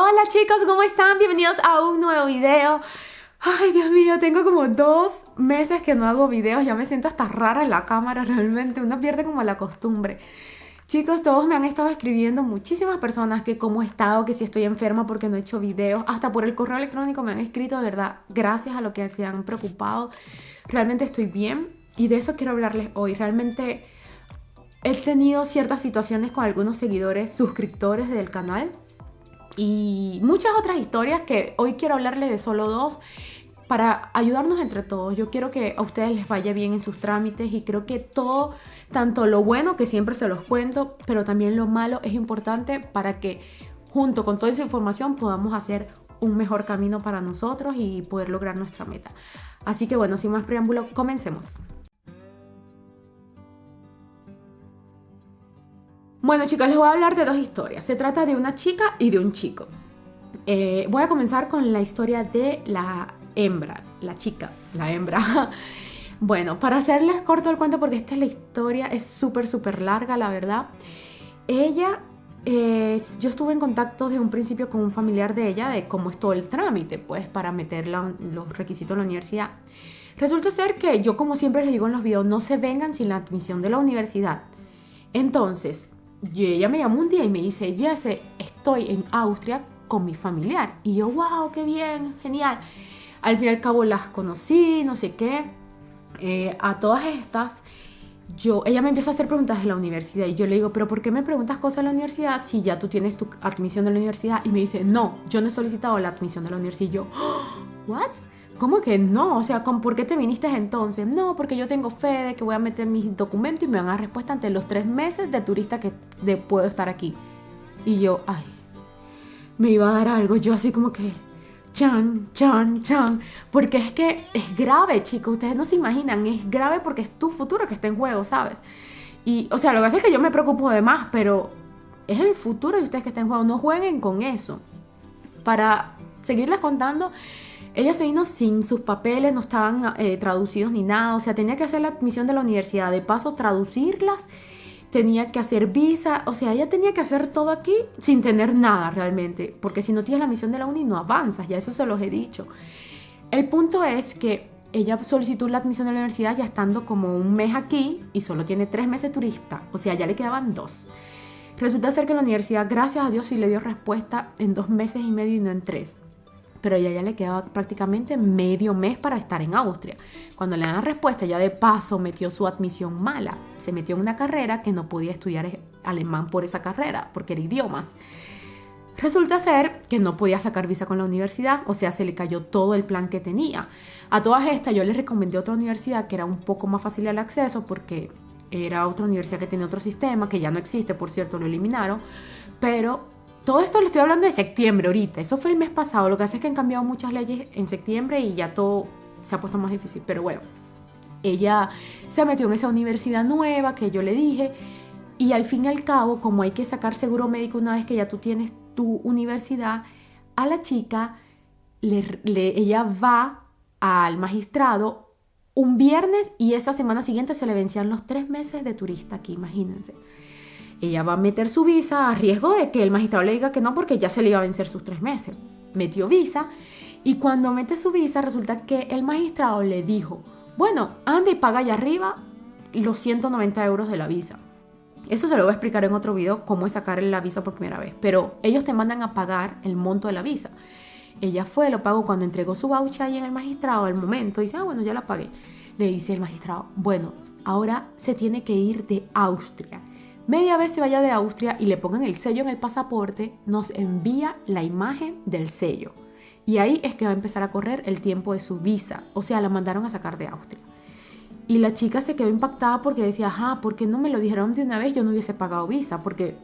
Hola chicos, ¿cómo están? Bienvenidos a un nuevo video. Ay, Dios mío, tengo como dos meses que no hago videos. Ya me siento hasta rara en la cámara, realmente. Uno pierde como la costumbre. Chicos, todos me han estado escribiendo, muchísimas personas que cómo he estado, que si estoy enferma porque no he hecho videos, hasta por el correo electrónico me han escrito, de verdad, gracias a lo que se han preocupado. Realmente estoy bien y de eso quiero hablarles hoy. Realmente he tenido ciertas situaciones con algunos seguidores, suscriptores del canal y muchas otras historias que hoy quiero hablarles de solo dos para ayudarnos entre todos. Yo quiero que a ustedes les vaya bien en sus trámites y creo que todo, tanto lo bueno que siempre se los cuento, pero también lo malo es importante para que junto con toda esa información podamos hacer un mejor camino para nosotros y poder lograr nuestra meta. Así que bueno, sin más preámbulo, comencemos. Bueno chicos, les voy a hablar de dos historias. Se trata de una chica y de un chico. Eh, voy a comenzar con la historia de la hembra, la chica, la hembra. bueno, para hacerles corto el cuento, porque esta es la historia, es súper, súper larga, la verdad. Ella, yo estuve en contacto desde un principio con un familiar de ella de cómo es todo el trámite, pues, para meter los requisitos en la universidad. Resulta ser que yo, como siempre les digo en los videos, no se vengan sin la admisión de la universidad. Entonces, y ella me llamó un día y me dice, Jesse, estoy en Austria con mi familiar. Y yo, wow, qué bien, genial. Al fin y al cabo las conocí, no sé qué. Eh, a todas estas, yo, ella me empieza a hacer preguntas de la universidad y yo le digo, pero ¿por qué me preguntas cosas de la universidad si ya tú tienes tu admisión de la universidad? Y me dice, no, yo no he solicitado la admisión de la universidad. Y yo, ¿what? ¿Cómo que no? O sea, ¿por qué te viniste entonces? No, porque yo tengo fe de que voy a meter mis documentos y me van a dar respuesta ante los tres meses de turista que puedo estar aquí. Y yo, ay, me iba a dar algo. Yo así como que, chan, chan, chan. Porque es que es grave, chicos. Ustedes no se imaginan. Es grave porque es tu futuro que está en juego, ¿sabes? Y, o sea, lo que pasa es que yo me preocupo de más, pero es el futuro de ustedes que está en juego. No jueguen con eso. Para seguirles contando ella se vino sin sus papeles, no estaban eh, traducidos ni nada, o sea, tenía que hacer la admisión de la universidad, de paso traducirlas, tenía que hacer visa, o sea, ella tenía que hacer todo aquí sin tener nada realmente, porque si no tienes la admisión de la uni no avanzas, ya eso se los he dicho. El punto es que ella solicitó la admisión de la universidad ya estando como un mes aquí y solo tiene tres meses turista, o sea, ya le quedaban dos. Resulta ser que la universidad, gracias a Dios, sí le dio respuesta en dos meses y medio y no en tres pero ella ya le quedaba prácticamente medio mes para estar en Austria. Cuando le dan respuesta, ya de paso metió su admisión mala. Se metió en una carrera que no podía estudiar alemán por esa carrera, porque era idiomas. Resulta ser que no podía sacar visa con la universidad, o sea, se le cayó todo el plan que tenía. A todas estas yo les recomendé otra universidad que era un poco más fácil el acceso porque era otra universidad que tenía otro sistema, que ya no existe, por cierto, lo eliminaron, pero todo esto lo estoy hablando de septiembre ahorita. Eso fue el mes pasado. Lo que hace es que han cambiado muchas leyes en septiembre y ya todo se ha puesto más difícil. Pero bueno, ella se metió en esa universidad nueva que yo le dije. Y al fin y al cabo, como hay que sacar seguro médico una vez que ya tú tienes tu universidad, a la chica, le, ella va al magistrado un viernes y esa semana siguiente se le vencían los tres meses de turista aquí, imagínense ella va a meter su visa a riesgo de que el magistrado le diga que no porque ya se le iba a vencer sus tres meses. Metió visa y cuando mete su visa resulta que el magistrado le dijo, bueno, anda y paga allá arriba los 190 euros de la visa. Eso se lo voy a explicar en otro video, cómo es sacar la visa por primera vez. Pero ellos te mandan a pagar el monto de la visa. Ella fue, lo pagó cuando entregó su voucher ahí en el magistrado, al momento, dice, ah, bueno, ya la pagué. Le dice el magistrado, bueno, ahora se tiene que ir de Austria media vez se vaya de Austria y le pongan el sello en el pasaporte, nos envía la imagen del sello. Y ahí es que va a empezar a correr el tiempo de su visa. O sea, la mandaron a sacar de Austria. Y la chica se quedó impactada porque decía, ajá, ¿por qué no me lo dijeron de una vez? Yo no hubiese pagado visa, porque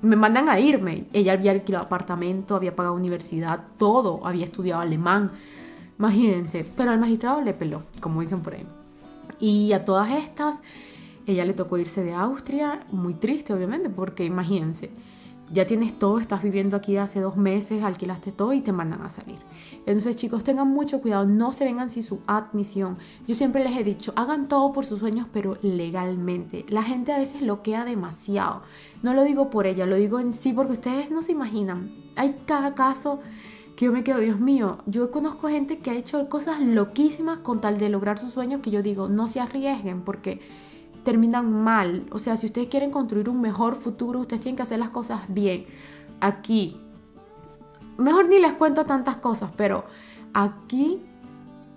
me mandan a irme. Ella había alquilado apartamento, había pagado universidad, todo, había estudiado alemán. Imagínense, pero al magistrado le peló, como dicen por ahí. Y a todas estas, ella le tocó irse de Austria, muy triste obviamente, porque imagínense, ya tienes todo, estás viviendo aquí hace dos meses, alquilaste todo y te mandan a salir. Entonces chicos, tengan mucho cuidado, no se vengan sin su admisión. Yo siempre les he dicho, hagan todo por sus sueños, pero legalmente. La gente a veces lo queda demasiado. No lo digo por ella, lo digo en sí porque ustedes no se imaginan. Hay cada caso que yo me quedo, Dios mío, yo conozco gente que ha hecho cosas loquísimas con tal de lograr sus sueños que yo digo, no se arriesguen porque terminan mal. O sea, si ustedes quieren construir un mejor futuro, ustedes tienen que hacer las cosas bien. Aquí, mejor ni les cuento tantas cosas, pero aquí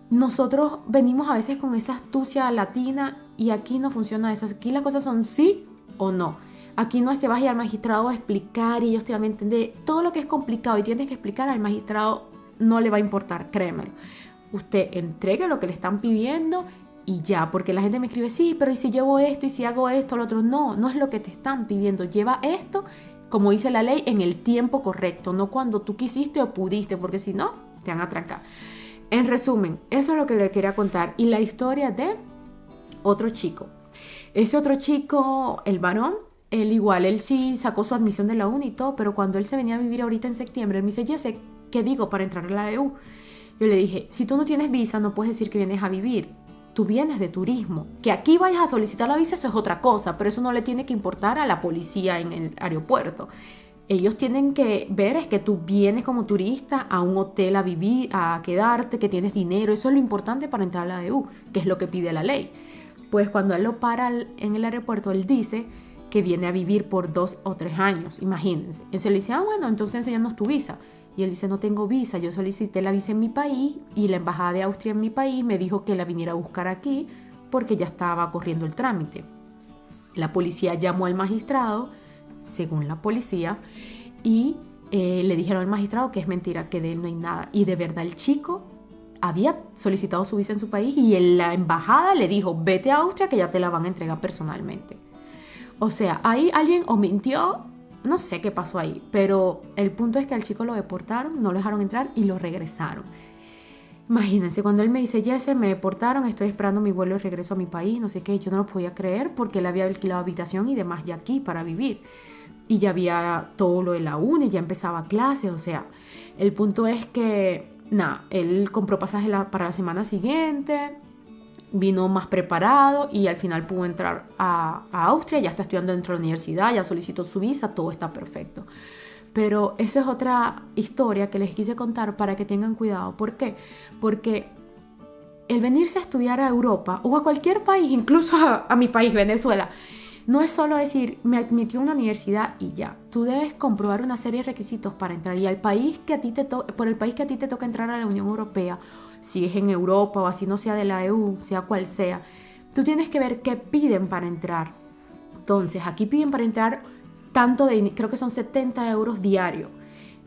nosotros venimos a veces con esa astucia latina y aquí no funciona eso. Aquí las cosas son sí o no. Aquí no es que vayas al magistrado a explicar y ellos te van a entender. Todo lo que es complicado y tienes que explicar al magistrado no le va a importar, créemelo. Usted entregue lo que le están pidiendo y ya, porque la gente me escribe, sí, pero ¿y si llevo esto? ¿Y si hago esto? Lo otro, no, no es lo que te están pidiendo. Lleva esto, como dice la ley, en el tiempo correcto, no cuando tú quisiste o pudiste, porque si no, te van a trancar. En resumen, eso es lo que le quería contar. Y la historia de otro chico. Ese otro chico, el varón, él igual, él sí sacó su admisión de la uni y todo, pero cuando él se venía a vivir ahorita en septiembre, él me dice, Jesse, ¿qué digo para entrar a la EU? Yo le dije, si tú no tienes visa, no puedes decir que vienes a vivir tú vienes de turismo. Que aquí vayas a solicitar la visa, eso es otra cosa, pero eso no le tiene que importar a la policía en el aeropuerto. Ellos tienen que ver es que tú vienes como turista a un hotel a vivir, a quedarte, que tienes dinero. Eso es lo importante para entrar a la EU, que es lo que pide la ley. Pues cuando él lo para en el aeropuerto, él dice que viene a vivir por dos o tres años, imagínense. Entonces le dice, ah, bueno, entonces enséñanos tu visa. Y él dice, no tengo visa, yo solicité la visa en mi país y la embajada de Austria en mi país me dijo que la viniera a buscar aquí porque ya estaba corriendo el trámite. La policía llamó al magistrado, según la policía, y eh, le dijeron al magistrado que es mentira, que de él no hay nada. Y de verdad el chico había solicitado su visa en su país y en la embajada le dijo, vete a Austria que ya te la van a entregar personalmente. O sea, ahí alguien o mintió no sé qué pasó ahí, pero el punto es que al chico lo deportaron, no lo dejaron entrar y lo regresaron. Imagínense, cuando él me dice, Jesse, me deportaron, estoy esperando mi vuelo de regreso a mi país, no sé qué, yo no lo podía creer porque él había alquilado habitación y demás ya aquí para vivir. Y ya había todo lo de la uni, ya empezaba clase, o sea, el punto es que, nada, él compró pasaje para la semana siguiente, vino más preparado y al final pudo entrar a, Austria, ya está estudiando dentro de la universidad, ya solicitó su visa, todo está perfecto. Pero esa es otra historia que les quise contar para que tengan cuidado. ¿Por qué? Porque el venirse a estudiar a Europa o a cualquier país, incluso a, mi país, Venezuela, no es solo decir, me admitió una universidad y ya. Tú debes comprobar una serie de requisitos para entrar. Y al país que a ti te por el país que a ti te toca entrar a la Unión Europea si es en Europa o así no sea de la EU, sea cual sea, tú tienes que ver qué piden para entrar. Entonces, aquí piden para entrar tanto de, creo que son 70 euros diario.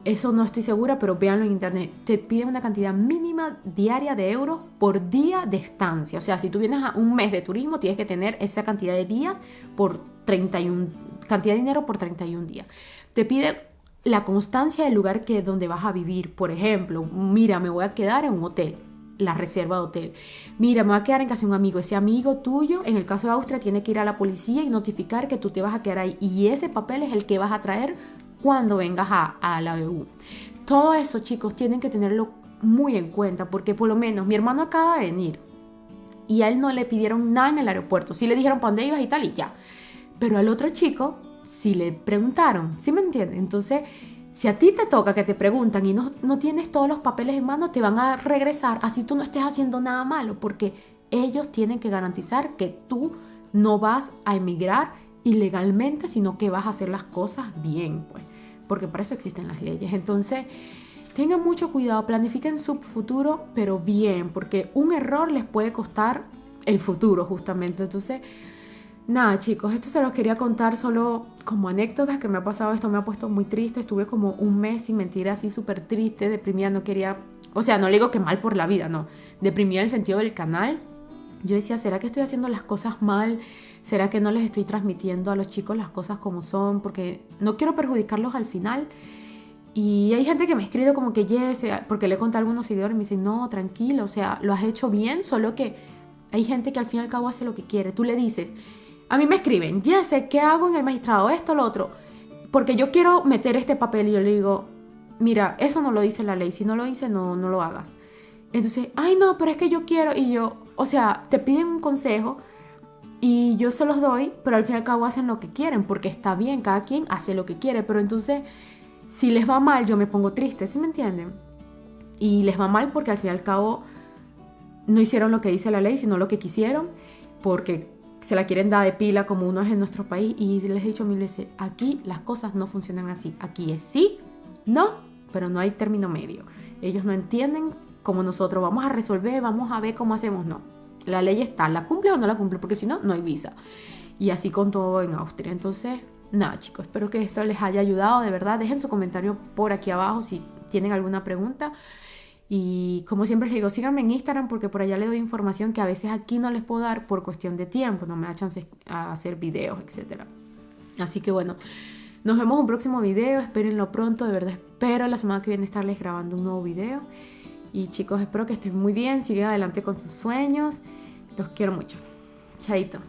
Eso no estoy segura, pero véanlo en internet. Te piden una cantidad mínima diaria de euros por día de estancia. O sea, si tú vienes a un mes de turismo, tienes que tener esa cantidad de días por 31, cantidad de dinero por 31 días. Te piden la constancia del lugar que donde vas a vivir. Por ejemplo, mira, me voy a quedar en un hotel la reserva de hotel. Mira, me voy a quedar en casa de un amigo. Ese amigo tuyo, en el caso de Austria, tiene que ir a la policía y notificar que tú te vas a quedar ahí. Y ese papel es el que vas a traer cuando vengas a, la EU. Todo eso, chicos, tienen que tenerlo muy en cuenta porque por lo menos mi hermano acaba de venir y a él no le pidieron nada en el aeropuerto. Sí le dijeron para dónde ibas y tal y ya. Pero al otro chico sí le preguntaron, ¿sí me entienden? Entonces si a ti te toca que te preguntan y no, no tienes todos los papeles en mano, te van a regresar así tú no estés haciendo nada malo, porque ellos tienen que garantizar que tú no vas a emigrar ilegalmente, sino que vas a hacer las cosas bien, pues, porque para eso existen las leyes. Entonces, tengan mucho cuidado, planifiquen su futuro, pero bien, porque un error les puede costar el futuro, justamente. Entonces, Nada chicos, esto se los quería contar solo como anécdotas que me ha pasado, esto me ha puesto muy triste, estuve como un mes sin mentir así súper triste, deprimida, no quería, o sea, no le digo que mal por la vida, no, deprimida en el sentido del canal. Yo decía, ¿será que estoy haciendo las cosas mal? ¿Será que no les estoy transmitiendo a los chicos las cosas como son? Porque no quiero perjudicarlos al final. Y hay gente que me ha escrito como que, yes, porque le conté a algunos seguidores y me dicen, no, tranquilo, o sea, lo has hecho bien, solo que hay gente que al fin y al cabo hace lo que quiere. Tú le dices, a mí me escriben, ya sé qué hago en el magistrado, esto, lo otro. porque yo quiero meter este papel y yo le digo, mira, eso no lo dice la ley, si no lo dice, no, no lo hagas. Entonces, ay no, pero es que yo quiero y yo, o sea, te piden un consejo y yo se los doy, pero al fin y al cabo hacen lo que quieren, porque está bien, cada quien hace lo que quiere, pero entonces, si les va mal, yo me pongo triste, ¿sí me entienden? Y les va mal porque al fin y al cabo no hicieron lo que dice la ley, sino lo que quisieron, porque se la quieren dar de pila como uno es en nuestro país. Y les he dicho mil veces, aquí las cosas no funcionan así. Aquí es sí, no, pero no hay término medio. Ellos no entienden como nosotros, vamos a resolver, vamos a ver cómo hacemos, no. La ley está, ¿la cumple o no la cumple? Porque si no, no hay visa. Y así con todo en Austria. Entonces, nada chicos, espero que esto les haya ayudado, de verdad. Dejen su comentario por aquí abajo si tienen alguna pregunta. Y como siempre les digo, síganme en Instagram porque por allá les doy información que a veces aquí no les puedo dar por cuestión de tiempo, no me da chance a hacer videos, etc. Así que bueno, nos vemos en un próximo video, espérenlo pronto, de verdad espero la semana que viene estarles grabando un nuevo video. Y chicos, espero que estén muy bien, sigan adelante con sus sueños. Los quiero mucho. Chaito.